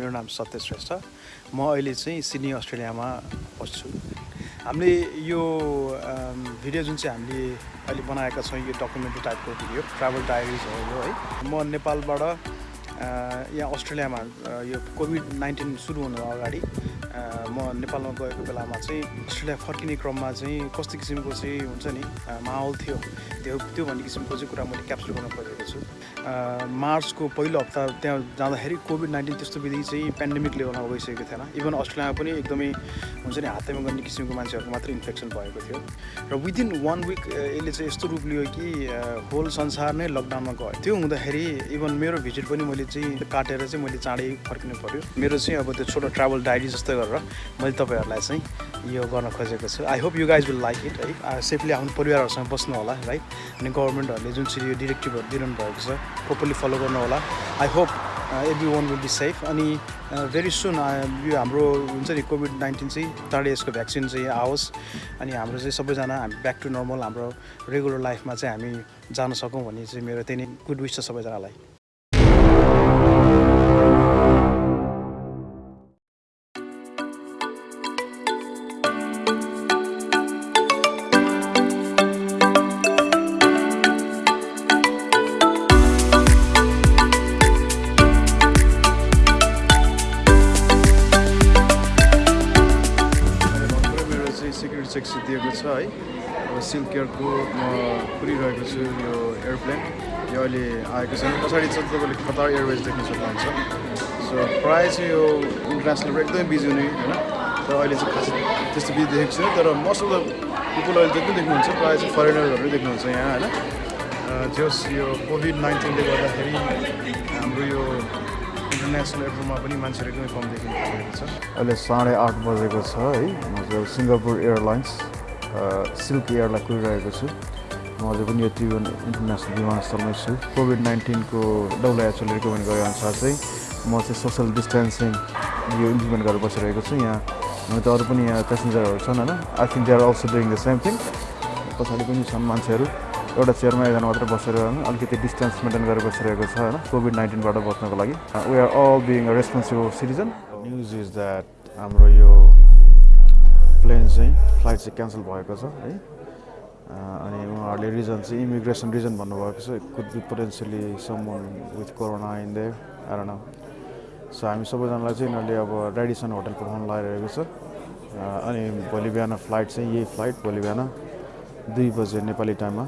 मेरो नाम सत्य श्रेष्ठ म अहिले चाहिँ सिडनी अस्ट्रेलियामा बस्छु। हामीले यो भिडियो जुन चाहिँ हामीले अहिले बनाएका छौँ यो डकुमेन्ट्री टाइपको भिडियो ट्राभल डायरिज हो यो है। म नेपालबाट यहाँ अस्ट्रेलियामा यो कोभिड नाइन्टिन सुरु हुनु अगाडि म नेपालमा गएको बेलामा चाहिँ अस्ट्रेलिया फर्किने क्रममा चाहिँ कस्तो किसिमको चाहिँ हुन्छ नि माहौल थियो त्यो त्यो भन्ने किसिमको चाहिँ कुरा मैले क्याप्चर गर्न खोजेको छु। अ, मार्चको पहिलो हप्ता त्यहाँ जाँदाखेरि कोभिड नाइन्टिन त्यस्तो विधि चाहिँ पेन्डेमिक लेभलमा गइसकेको थिएन। इभन अस्ट्रेलियामा पनि एकदमै हुन्छ नि हातैमा गर्ने किसिमको मान्छेहरूको मात्रै इन्फेक्सन भएको थियो। र विदिन वान विक यसले चाहिँ यस्तो रूप लियो कि होल संसार नै लकडाउनमा गयो। त्यो हुँदाखेरि इभन मेरो भिजिट पनि मैले चाहिँ काटेर चाहिँ मैले चाँडै फर्किनु पऱ्यो मेरो चाहिँ अब त्यो छोटो ट्राभल डायरी जस्तै गरेर मैले तपाईँहरूलाई चाहिँ यो गर्न खोजेको छु। I hope you guys will like it है। सेफली आफ्नो परिवारहरूसँग बस्नु होला है अनि गभर्मेन्टहरूले जुन चाहिँ यो डिरेक्टिभहरू दिइरहनु भएको छ प्रोपरली फलो गर्नु होला I hope everyone will be safe अनि भेरी सुन यो हाम्रो हुन्छ नि कोभिड नाइन्टिन चाहिँ चाँडै यसको भ्याक्सिन चाहिँ आओस्। अनि हाम्रो चाहिँ सबैजना हामी ब्याक टु नर्मल हाम्रो रेगुलर लाइफमा चाहिँ हामी जान सकौँ भन्ने चाहिँ मेरो त्यही नै गुड विस छ सबैजनालाई। चेक दिएको छ है। अब सिल्क केयरको म कुरिरहेको छु यो एयरप्लेन यो अहिले आएको छ पछाडि चाहिँ तपाईँले कतार एयरवेज देख्न सक्नुहुन्छ। सो प्रायः चाहिँ यो इन्टरनेसनल एकदमै बिजी हुने होइन? तर अहिले चाहिँ खास त्यस्तो बिजी देखेको छैन तर मोस्ट अफ द पिपुल अहिले जति देख्नुहुन्छ प्रायः चाहिँ फरेनरहरू देख्नुहुन्छ यहाँ होइन? जस यो कोभिड नाइन्टिनले गर्दाखेरि हाम्रो यो इन्टरनेसनल एयरपोर्टमा पनि मान्छेहरू एकदमै कम देखिन थालेको छ। अहिले साढे आठ बजेको छ है। म चाहिँ सिङ्गापुर एयरलाइन्स सिल्क एयरलाई कुरिरहेको छु। म अझै पनि यो त्रिभुवन इन्टरनेसनल विमानस्थलमै छु। कोभिड नाइन्टिनको डब्लु एचओले रिकमेन्ड गरे अनुसार चाहिँ म चाहिँ सोसियल डिस्टेन्सिङ यो इम्प्लिमेन्ट गरेर बसिरहेको छु। यहाँ हुन त अरू पनि यहाँ पेसेन्जरहरू छन् होइन? I think they are also doing the same thing पछाडि पनि छन् मान्छेहरू। एउटा चेयरमा एकजना मात्रै बसेर अलिकति डिस्टेन्स मेन्टेन गरेर बसिरहेको छ होइन कोभिड नाइन्टिनबाट बच्नको लागि। We are all being a responsible citizen news is that हाम्रो यो प्लेन चाहिँ फ्लाइट चाहिँ क्यान्सल भएको छ है। अँ, अनि उहाँहरूले रिजन चाहिँ इमिग्रेसन रिजन भन्नुभएको छ could be potentially some with corona in there आएर सो हामी सबैजनालाई चाहिँ यिनीहरूले अब रेडिसन होटल पठाउन लगाइरहेको छ। अँ, अनि भोलि बिहान फ्लाइट चाहिँ यही फ्लाइट भोलि बिहान दुई बजे नेपाली टाइममा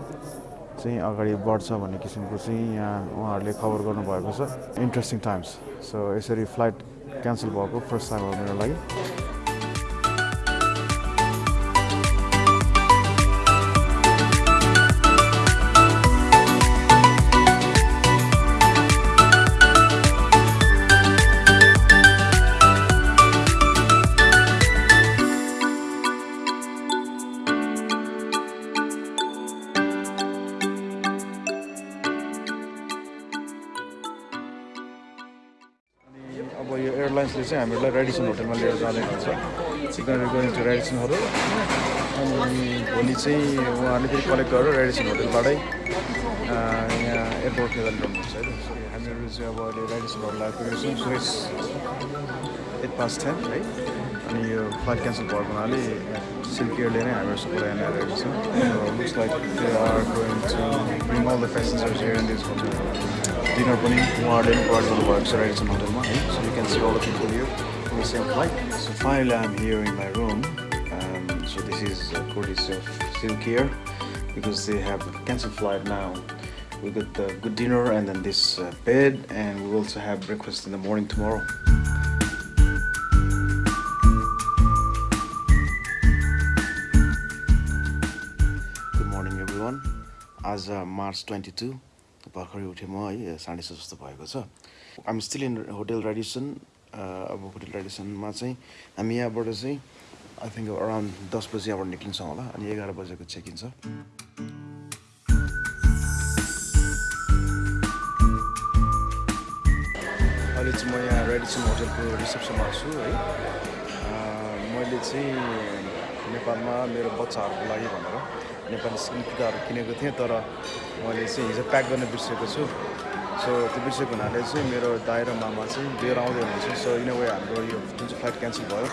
चाहिँ अगाडि बढ्छ भन्ने किसिमको चाहिँ यहाँ उहाँहरूले खबर गर्नुभएको छ। इन्ट्रेस्टिङ टाइम्स सो यसरी फ्लाइट क्यान्सल भएको फर्स्ट टाइम हो मेरो लागि। हामीहरूलाई रेडिसन होटलमा लिएर जाँदै हुन्छ signal going to Radisson hotel अनि भोलि चाहिँ उहाँहरूले फेरि कलेक्ट गरेर रेडिसन होटलबाटै यहाँ एयरपोर्ट लिएर ल्याउनुहुन्छ है हामीहरू चाहिँ अब अहिले रेडिसन होटल आइपुगेको छौँ so it's at past ten है। यो फ्लाइट क्यान्सल भएको हुनाले सिल्क एयरले नै हामीहरू सबै यहाँ ल्याइरहेको छ looks like they are going to bring all the passengers here in this hotel dinner पनि उहाँहरूले पनि प्रोभाइड गर्नुभएको छ रेडिसन होटलमा है so you can see all the people here on the same flight. So finally I'm here in my room. Um, so this is uh, courtesy of Silk here because they have a cancelled flight now. We got the good dinner and then this uh, bed and we will also have breakfast in the morning tomorrow. आज March twenty two भर्खरै उठेँ म है साढे छ जस्तो भएको छ। I'm still in hotel Radisson अब होटल रेडिसनमा चाहिँ हामी यहाँबाट चाहिँ आई थिङ्क अराउन्ड दस बजी यहाँबाट निक्लिन्छौँ होला अनि एघार बजेको चेक इन छ। अहिले चाहिँ म यहाँ रेडिसन होटलको रिसेप्सनमा छु है। मैले चाहिँ नेपालमा मेरो बच्चाहरूको लागि भनेर नेपाली स्किन किताबहरू किनेको थिएँ तर मैले चाहिँ हिजो प्याक गर्न बिर्सेको छु। सो त्यो बिर्सेको हुनाले चाहिँ मेरो दाइ र मामा चाहिँ लिएर आउँदै हुनुहुन्छ। सो इन वे हाम्रो यो जुन चाहिँ फ्लाइट क्यान्सल भयो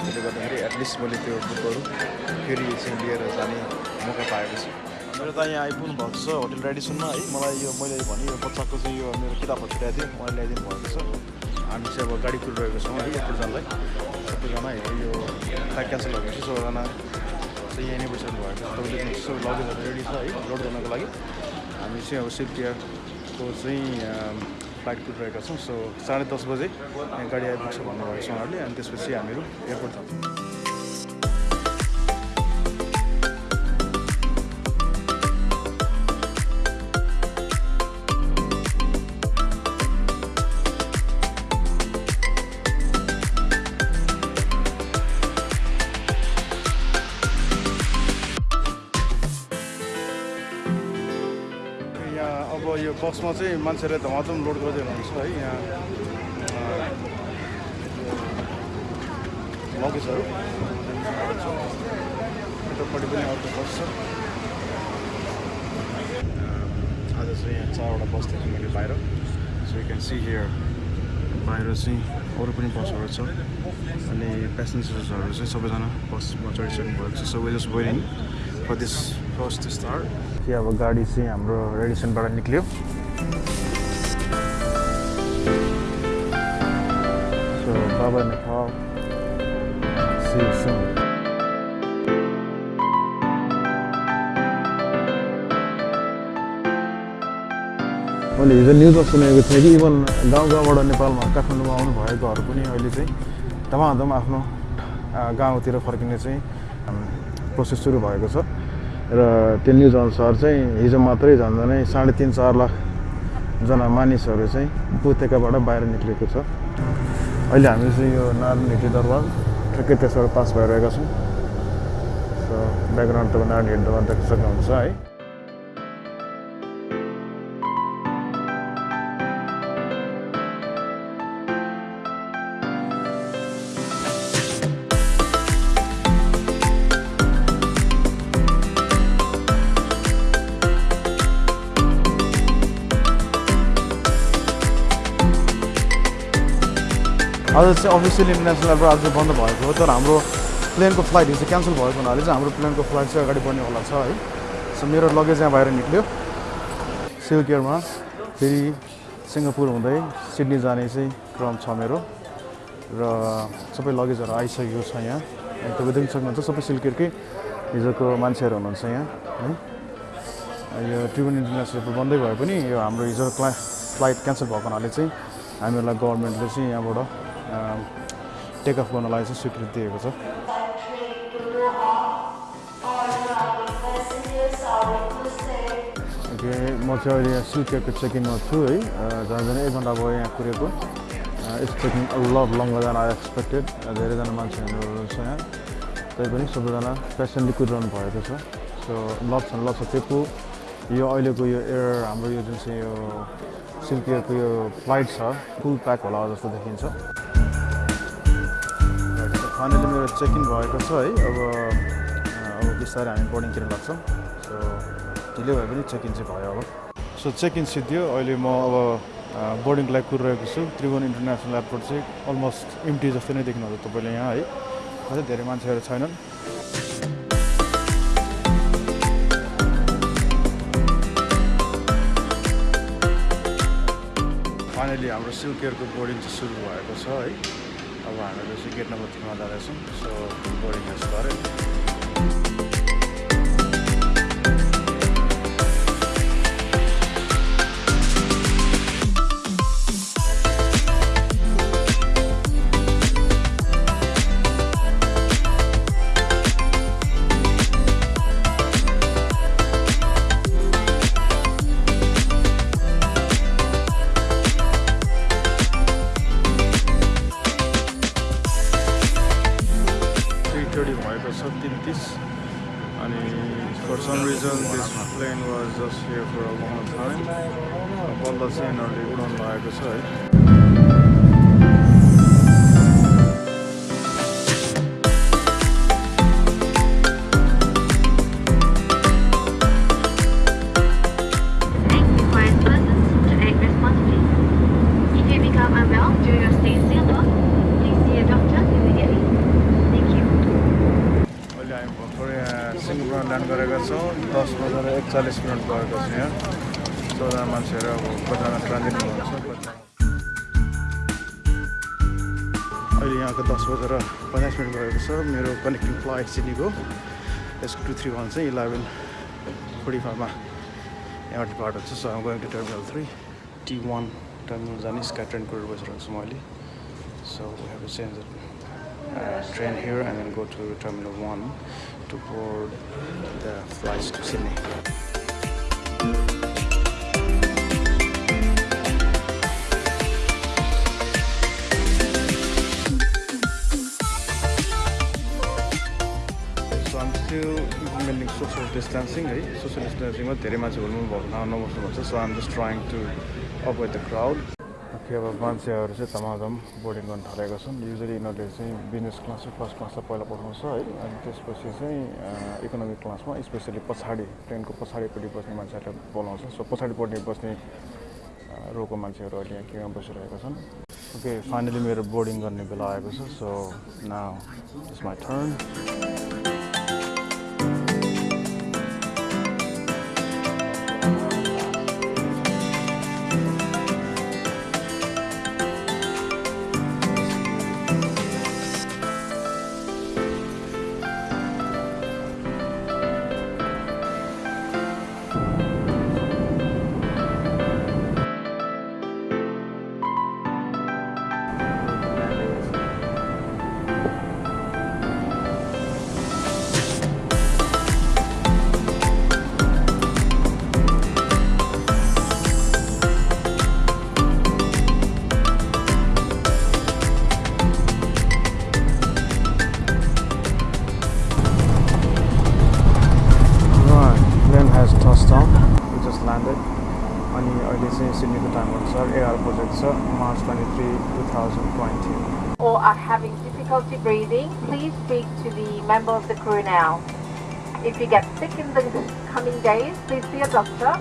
त्यसले गर्दाखेरि एटलिस्ट मैले त्यो बुक गरौँ फेरि चाहिँ लिएर जाने मौका पाएको छु। मेरो त यहाँ आइपुग्नु भएको छ होटल रेडिसनमा है। मलाई यो मैले भने यो बच्चाको चाहिँ यो मेरो किताबहरू छुट्याएको थिएँ उहाँले ल्याइदिनु भएको छ। हामी चाहिँ अब गाडी कुरिरहेको छौँ है एयरपोर्ट जानलाई सबैजना यो फ्लाइट क्यान्सल भएपछि सबैजना चाहिँ यहीँ बसिरहनु भएको छ। तपाईँले सबै लगेजहरू रेडी छ है। लोड गर्नको लागि। हामी चाहिँ अब सिफ्ट एयरको चाहिँ फ्लाइट कुरिरहेका छौँ सो साढे दस बजे गाडी आइपुग्छ भन्नुभएको छ उहाँहरूले। अनि त्यसपछि हामीहरू एयरपोर्ट यो बसमा चाहिँ मान्छेले धमाधम लोड गर्दै हुनुहुन्छ है यहाँ लगेजहरू यतापट्टि पनि अर्को बस छ आज चाहिँ यहाँ चारवटा बस देखेँ मैले बाहिर। So you can see here बाहिर चाहिँ अरू पनि बसहरू छ। अनि पेसेन्जर्सहरू चाहिँ सबैजना बसमा चढिसक्नु भएको छ। So we just for this first star कि अब गाडी चाहिँ हाम्रो रेडिसनबाट निक्ल्यो। See you soon. मैले हिजो न्युजमा सुनेको थिएँ कि इभन गाउँ गाउँबाट नेपालमा काठमाडौँमा आउनु भएकोहरू पनि अहिले चाहिँ धमाधम आफ्नो गाउँतिर फर्किने चाहिँ प्रोसेस सुरु भएको छ। र त्यो न्युज अनुसार चाहिँ हिजो मात्रै झन् झनै साढे तिन चार लाखजना मानिसहरू चाहिँ उपत्यकाबाट बाहिर निक्लेको छ। अहिले हामी चाहिँ यो नारायण दरबार ठ्याक्कै त्यसबाट पास भइरहेका छौँ। सो ब्याकग्राउन्ड तपाईँ नारायण दरबार देख्न सक्नुहुन्छ है। आज चाहिँ अफिसियल इन्टरनेसनल आज बन्द भएको हो तर हाम्रो प्लेनको फ्लाइट हिजो क्यान्सल भएको हुनाले चाहिँ हाम्रो प्लेनको फ्लाइट चाहिँ अगाडि बढ्नेवाला छ है। सो मेरो लगेज यहाँ बाहिर निक्ल्यो। सिल्क एयरमा फेरि सिङ्गापुर हुँदै सिडनी जाने चाहिँ क्रम छ मेरो। र सबै लगेजहरू आइसकेको छ यहाँ। तपाईँ देख्न सक्नुहुन्छ सबै सिल्क एयरकै हिजोको मान्छेहरू हुनुहुन्छ यहाँ है। यो ट्रिबुन इन्टरनेसनल एयरपोर्ट बन्दै भए पनि यो हाम्रो हिजो क्ला फ्लाइट क्यान्सल भएको हुनाले चाहिँ हामीहरूलाई गभर्मेन्टले चाहिँ यहाँबाट टेक अफ गर्नलाई चाहिँ स्वीकृति दिएको छ ओके म चाहिँ अहिले यहाँ सिल्केको चेकिङमा छु है जहाँ जाने एक घन्टा भयो यहाँ कुरेको taking a lot longer than I expected धेरैजना मान्छेहरू छ यहाँ तैपनि सबैजना पेसेन्टली कुदिरहनु भएको छ सो लभ छ लभ छ त्यो यो अहिलेको यो एयर हाम्रो यो जुन चाहिँ यो सिल्क एयरको यो फ्लाइट छ फुल प्याक होला जस्तो देखिन्छ फाइनली मेरो चेक इन भएको छ है। अब अब बिस्तारै हामी बोर्डिङतिर लाग्छौँ। सो ढिलो भए पनि चेक इन चाहिँ भयो अब। सो चेक इन सिद्धियो। अहिले म अब बोर्डिङको लागि कुरिरहेको छु। त्रिभुवन इन्टरनेसनल एयरपोर्ट चाहिँ अलमोस्ट इम्टी जस्तो नै देख्नुहुन्छ तपाईँले यहाँ है। अझै धेरै मान्छेहरू छैनन्। फाइनली हाम्रो सिल्केयरको बोर्डिङ चाहिँ सुरु भएको छ है। अब हामीहरू चाहिँ गेट नम्बर थ्रीमा जाँदैछौँ सो बोर्डिङ हेज गऱ्यो here for a long time. Wallah seen already grown by the side. दस बजेर पचास मिनट गएको छ। मेरो कनेक्टिङ फ्लाइट सिडनीको यसको टू थ्री वान चाहिँ इलेभेन फोर्टी फाइभमा यहाँ डिपार्ट हुन्छ so I'm going to terminal three T one terminal जाने स्काई ट्रेनको बसिरहेको छु म अहिले so have to change here and then go to Terminal 1 to board the flights to Sydney. Still implementing social distancing है social distancingमा धेरै मान्छे हुनु भएको नबस्नु भन्छ so I'm just trying to avoid the crowd okay अब मान्छेहरू चाहिँ तमातम बोर्डिङ गर्न थालेका छन् युजली यिनीहरूले चाहिँ बिजनेस क्लास र फर्स्ट क्लासमा पहिला पठाउँछ है अनि त्यसपछि चाहिँ इकोनोमिक क्लासमा स्पेसली पछाडि ट्रेनको पछाडिपट्टि बस्ने मान्छेहरूलाई बोलाउँछ। सो पछाडिपट्टि बस्ने अ, रोको मान्छेहरू अहिले यहाँ केमा बसिरहेका छन्। ओके फाइनली मेरो बोर्डिङ गर्ने बेला आएको छ so now it's my turn member of the crew now. If you get sick in the coming days, please see a doctor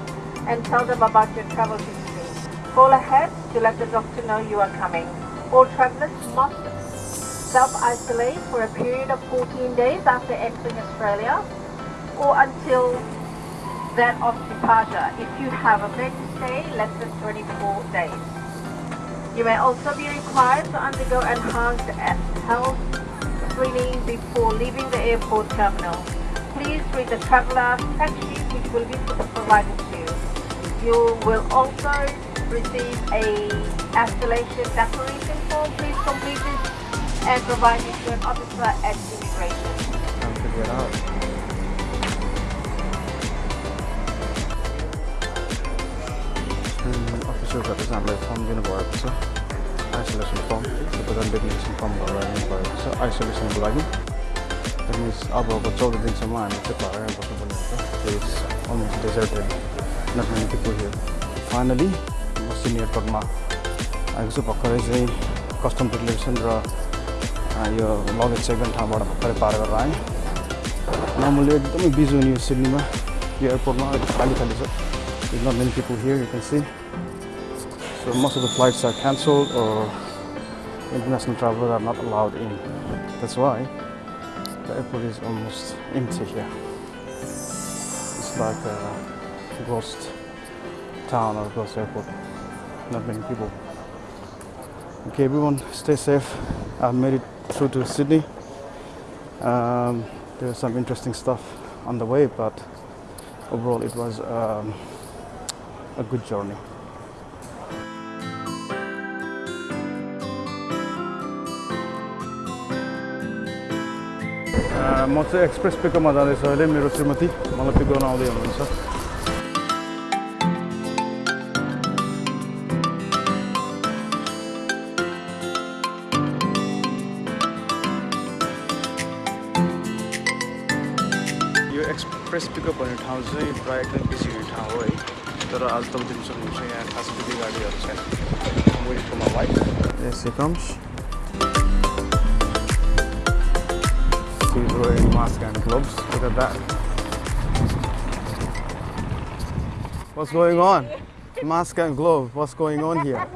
and tell them about your travel history. Call ahead to let the doctor know you are coming. All travelers must self-isolate for a period of 14 days after entering Australia or until that of departure if you have a plan to stay less than 24 days. You may also be required to undergo enhanced health screening before leaving the airport terminal. Please read the traveler checklist, which will be provided to you. You will also receive a escalation declaration form. Please complete it and provide it to an officer at immigration. Time to get out. officer representative from Univar officer. Isolation form declaration form गरेर दिनुभएको छ आइसोलेसनको लागि that means अबको चौध दिनसम्म हामी चाहिँ घरमै बस्नुपर्ने हुन्छ almost deserted not many people here finally म सिनियर एयरपोर्टमा आएको छु भर्खरै चाहिँ कस्टम डिक्लेरेसन र यो लगेज एकदम ठाउँबाट भर्खरै पार गरेर आएँ नर्मली एकदमै बिजी हुने यो सिडनीमा यो एयरपोर्टमा अलिक खाली खाली छ not many people here, you can see. So most of the flights are cancelled or international travelers are not allowed in. That's why the airport is almost empty here. It's like a ghost town or ghost airport. Not many people. Okay, everyone, stay safe. I've made it through to Sydney. Um, there's some interesting stuff on the way, but overall it was um, a good journey. म चाहिँ express पिकअपमा जाँदैछु अहिले मेरो श्रीमती मलाई pick गर्न आउँदै हुनुहुन्छ। यो एक्सप्रेस पिकअप भन्ने ठाउँ चाहिँ प्रायः एकदम बिजी हुने ठाउँ हो है। तर आज तपाईँ देख्न सक्नुहुन्छ यहाँ खास गाडीहरू छैन। Wait for my wife. Yes, he mask and gloves. Look at that. What's going on? Mask and glove. What's going on here?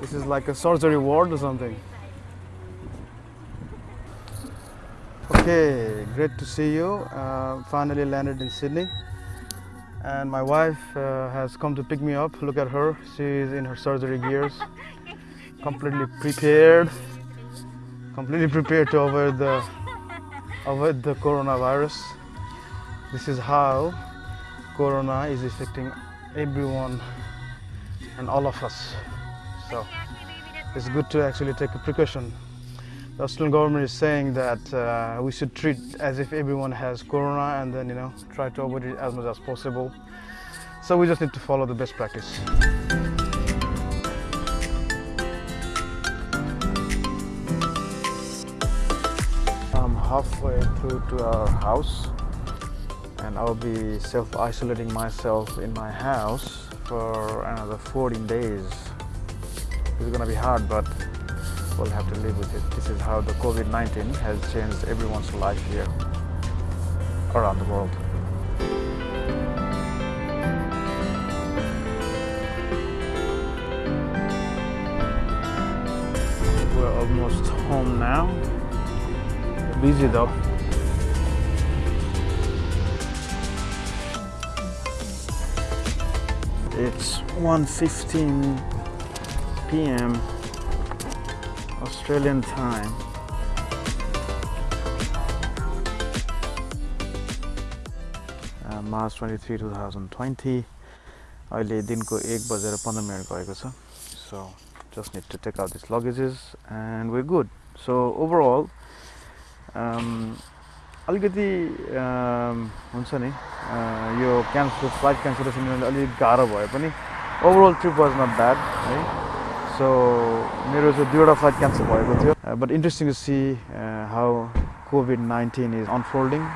This is like a surgery ward or something. Okay, great to see you. Uh, finally landed in Sydney. And my wife uh, has come to pick me up. Look at her. She's in her surgery gears. completely prepared. Completely prepared to avoid the avoid the coronavirus. This is how corona is affecting everyone and all of us. So it's good to actually take a precaution. The Australian government is saying that uh, we should treat as if everyone has corona and then you know try to avoid it as much as possible. So we just need to follow the best practice. Halfway through to our house and I'll be self-isolating myself in my house for another 14 days. It's gonna be hard, but we'll have to live with it. This is how the COVID-19 has changed everyone's life here around the world. We're almost home now. Busy though. It's 1:15 p.m. Australian time. Uh, March 23, 2020. अहिले दिनको एक बजेर पन्ध्र minute गएको छ so just need to take out this luggages and we good so overall अलिकति um, हुन्छ नि uh, यो क्यान्सल फ्लाइट क्यान्सलेसन गर्नु अलिक गाह्रो भए पनि overall trip was not bad है सो मेरो चाहिँ दुईवटा फ्लाइट क्यान्सल भएको थियो but interesting to see how covid nineteen is unfolding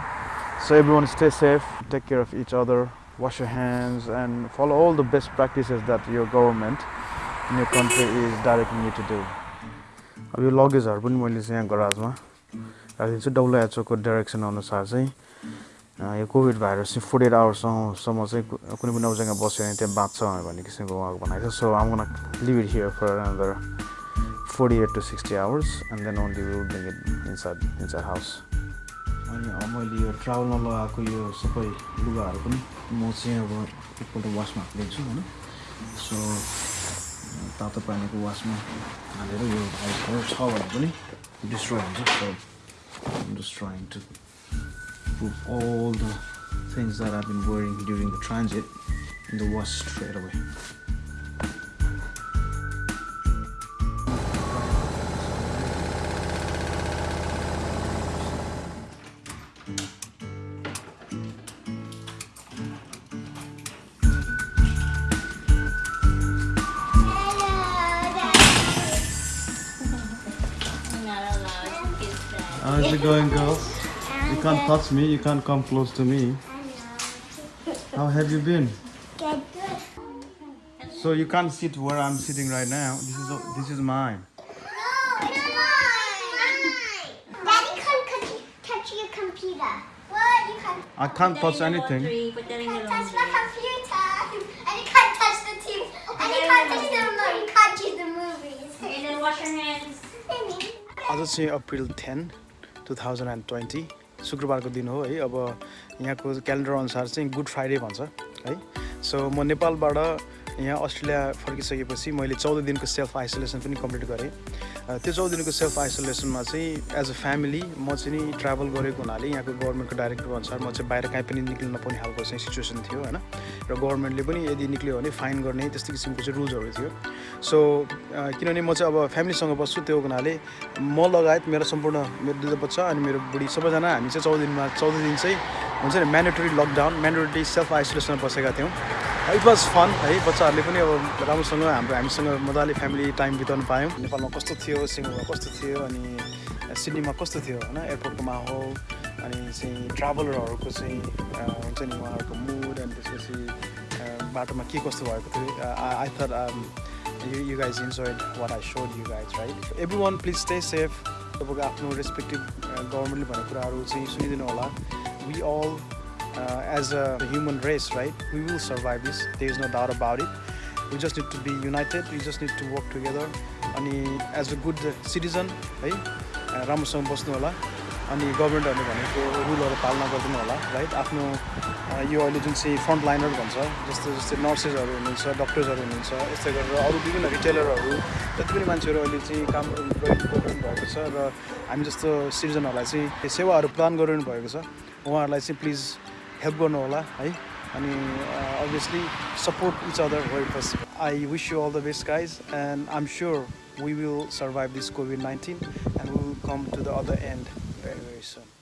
So everyone stay safe, take care of each other, wash your hands and follow all the best practices that your government in your country is directing you to do. अब यो लगेजहरू पनि मैले चाहिँ यहाँ गराजमा राखिदिन्छु W एचओको direction अनुसार चाहिँ यो कोभिड भाइरस चाहिँ फोर्टी एट आवर्ससम्म चाहिँ कुनै पनि अब जग्गा बस्यो भने त्यहाँ बाँच्छ भन्ने किसिमको उहाँको भनाइ छ। So I'm gonna leave it here for another forty eight to sixty hours and then only will bring it inside house अनि मैले यो ट्राभलमा लगाएको यो सबै लुगाहरू पनि म चाहिँ अब एकपल्ट वासमा हालिदिन्छु होइन। सो तातो पानीको वासमा हालेर यो भाइसहरू छ भने पनि डिस्ट्रोय हुन्छ। just trying to prove all the things that I've been wearing during the transit in the wash straight away. going, girls? You can't touch me. You can't come close to me. How have you been? So you can't sit where I'm sitting right now. This is this is mine. No, it's mine. Daddy can't touch your computer. What? You can't. I can't touch anything. You can't touch my computer. And you can't touch the TV. And you can't touch the movie. You can't touch the movies. And then wash your hands. I just say April 10. Two thousand and twenty शुक्रबारको दिन हो है। अब यहाँको calendar अनुसार चाहिँ good Friday भन्छ है। सो म नेपालबाट यहाँ अस्ट्रेलिया फर्किसकेपछि मैले चौध दिनको सेल्फ आइसोलेसन पनि कम्प्लिट गरेँ। त्यो चौध दिनको सेल्फ आइसोलेसनमा चाहिँ एज अ फ्यामिली म चाहिँ नि ट्राभल गरेको हुनाले यहाँको गभर्मेन्टको डाइरेक्टिभ अनुसार म चाहिँ बाहिर कहीँ पनि निक्लिन नपाउने खालको चाहिँ सिचुएसन थियो होइन? र गभर्मेन्टले पनि यदि निक्ल्यो भने फाइन गर्ने त्यस्तो किसिमको चाहिँ रुल्सहरू थियो। सो किनभने म चाहिँ अब फ्यामिलीसँग बस्छु त्यो हुनाले म लगायत मेरो सम्पूर्ण मेरो दुईवटा बच्चा अनि मेरो बुढी सबैजना हामी चाहिँ चौध दिनमा चौध दिन चाहिँ हुन्छ नि म्यान्डेटरी लकडाउन म्यान्डेटरी सेल्फ आइसोलेसनमा बसेका थियौँ। इट वाज फन है बच्चाहरूले पनि अब राम्रोसँग हाम्रो हामीसँग मजाले फ्यामिली टाइम बिताउनु पायौँ नेपालमा कस्तो थियो सिङ्गापुरमा कस्तो थियो अनि सिडनीमा कस्तो थियो होइन एयरपोर्टको माहौल अनि चाहिँ ट्राभलरहरूको चाहिँ हुन्छ नि उहाँहरूको मुड अनि त्यसपछि बाटोमा के कस्तो भएको थियो I thought you, you guys enjoyed what I showed you guys, right? So everyone, please stay safe. तपाईँको आफ्नो रेस्पेक्टिभ गभर्मेन्टले भनेको कुराहरू चाहिँ सुनिदिनु होला we all as a human race right we will survive this there is no doubt about it we just need to be united we just need to work together अनि as a good citizen है राम्रोसँग बस्नु होला अनि गभर्मेन्टहरूले भनेको रुलहरू पालना गरिदिनु होला राइट आफ्नो यो अहिले जुन चाहिँ फ्रन्ट लाइनर भन्छ जस्तो जस्तै नर्सेसहरू हुनुहुन्छ डक्टर्सहरू हुनुहुन्छ यस्तै गरेर अरू विभिन्न रिटेलरहरू जति पनि मान्छेहरू अहिले चाहिँ काम गरिरहनु भएको छ र हामी जस्तो सिटिजनहरूलाई चाहिँ सेवाहरू प्रदान गरिरहनु भएको छ उहाँहरूलाई चाहिँ प्लिज हेल्प गर्नु होला है अनि obviously support each other where possible I wish you all the best guys and I am sure we will survive this COVID 19 and we will come to the other end very, very soon.